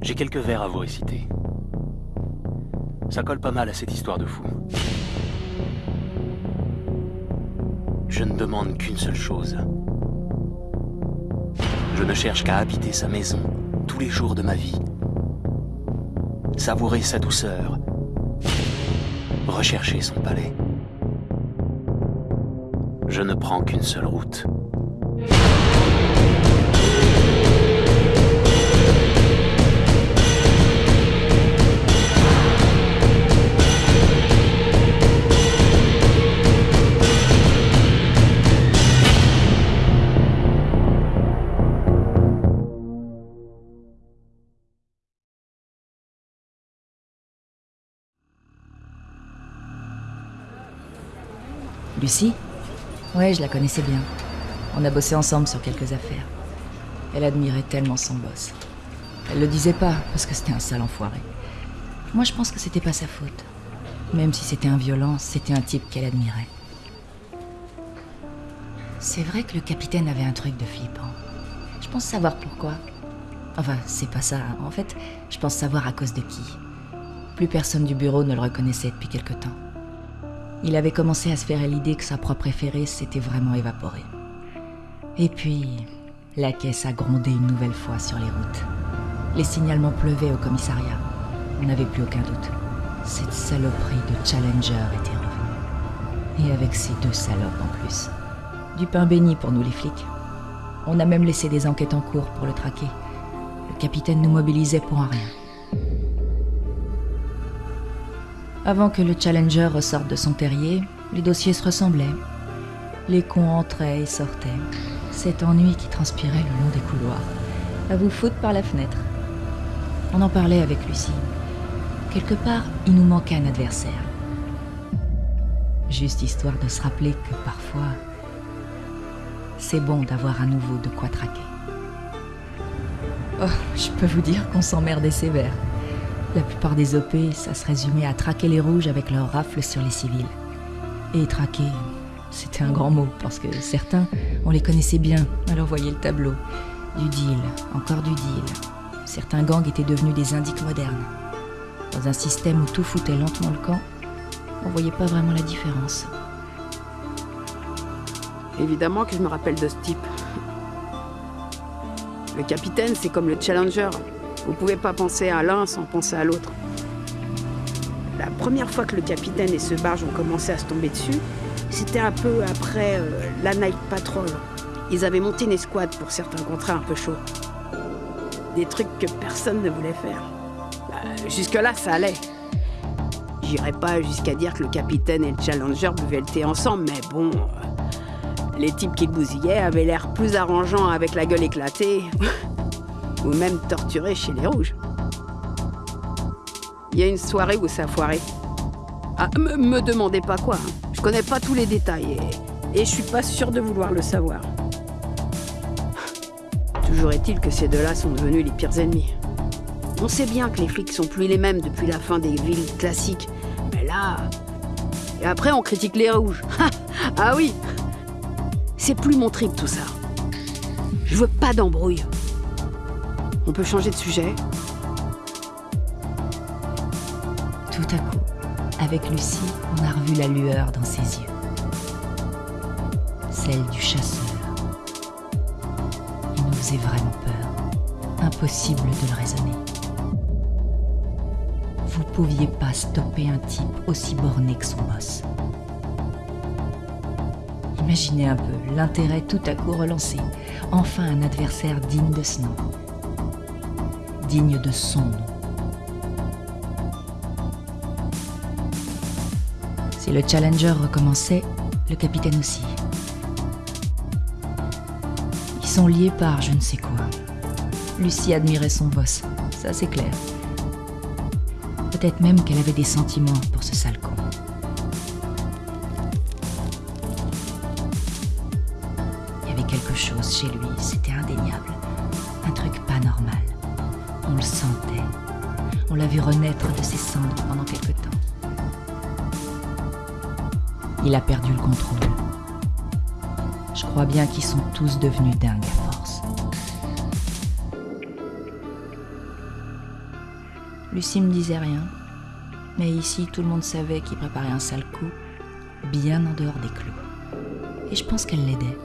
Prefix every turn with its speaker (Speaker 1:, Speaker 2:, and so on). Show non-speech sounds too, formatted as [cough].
Speaker 1: J'ai quelques vers à vous réciter. Ça colle pas mal à cette histoire de fou. Je ne demande qu'une seule chose. Je ne cherche qu'à habiter sa maison tous les jours de ma vie. Savourer sa douceur. Rechercher son palais. Je ne prends qu'une seule route.
Speaker 2: Lucie Ouais, je la connaissais bien. On a bossé ensemble sur quelques affaires. Elle admirait tellement son boss. Elle le disait pas, parce que c'était un sale enfoiré. Moi, je pense que c'était pas sa faute. Même si c'était un violent, c'était un type qu'elle admirait. C'est vrai que le capitaine avait un truc de flippant. Je pense savoir pourquoi. Enfin, c'est pas ça. En fait, je pense savoir à cause de qui. Plus personne du bureau ne le reconnaissait depuis quelque temps. Il avait commencé à se faire l'idée que sa proie préférée s'était vraiment évaporée. Et puis, la caisse a grondé une nouvelle fois sur les routes. Les signalements pleuvaient au commissariat. On n'avait plus aucun doute. Cette saloperie de Challenger était revenue. Et avec ces deux salopes en plus. Du pain béni pour nous les flics. On a même laissé des enquêtes en cours pour le traquer. Le capitaine nous mobilisait pour un rien. Avant que le Challenger ressorte de son terrier, les dossiers se ressemblaient. Les cons entraient et sortaient. Cet ennui qui transpirait le long des couloirs. À vous foutre par la fenêtre. On en parlait avec Lucie. Quelque part, il nous manquait un adversaire. Juste histoire de se rappeler que parfois, c'est bon d'avoir à nouveau de quoi traquer. Oh, je peux vous dire qu'on s'emmerdait sévère. La plupart des OP, ça se résumait à traquer les rouges avec leurs rafles sur les civils. Et traquer, c'était un grand mot, parce que certains, on les connaissait bien, alors voyez le tableau. Du deal, encore du deal. Certains gangs étaient devenus des indiques modernes. Dans un système où tout foutait lentement le camp, on voyait pas vraiment la différence.
Speaker 3: Évidemment que je me rappelle de ce type. Le capitaine, c'est comme le challenger. Vous pouvez pas penser à l'un sans penser à l'autre. La première fois que le capitaine et ce barge ont commencé à se tomber dessus, c'était un peu après euh, la Night Patrol. Ils avaient monté une escouade pour certains contrats un peu chauds. Des trucs que personne ne voulait faire. Bah, Jusque-là, ça allait. J'irais pas jusqu'à dire que le capitaine et le challenger buvaient le thé ensemble, mais bon. euh, les types qui bousillaient avaient l'air plus arrangeants avec la gueule éclatée. [laughs] ou même torturés chez les rouges. Il y a une soirée où ça a foiré. Ah, me, me demandez pas quoi. hein. Je connais pas tous les détails et, et je suis pas sûr de vouloir le savoir. Toujours est-il que ces deux-là sont devenus les pires ennemis. On sait bien que les flics sont plus les mêmes depuis la fin des villes classiques, mais là. Et après, on critique les rouges. [laughs] ah oui C'est plus mon trip tout ça. Je veux pas d'embrouille. On peut changer de sujet
Speaker 2: Tout à coup, avec Lucie, on a revu la lueur dans ses yeux. Celle du chasseur. Il nous faisait vraiment peur. Impossible de le raisonner. Vous pouviez pas stopper un type aussi borné que son boss. Imaginez un peu l'intérêt tout à coup relancé. Enfin un adversaire digne de ce nom. Digne de son nom. Si le Challenger recommençait, le capitaine aussi. Ils sont liés par je ne sais quoi. Lucie admirait son boss, ça c'est clair. Peut-être même qu'elle avait des sentiments pour ce sale con. Il y avait quelque chose chez lui, c'était indéniable. Un truc pas normal. On le sentait. On l'a vu renaître de ses cendres pendant quelque temps. Il a perdu le contrôle. Je crois bien qu'ils sont tous devenus dingues à force. Lucie me disait rien. Mais ici, tout le monde savait qu'il préparait un sale coup, bien en dehors des clous. Et je pense qu'elle l'aidait.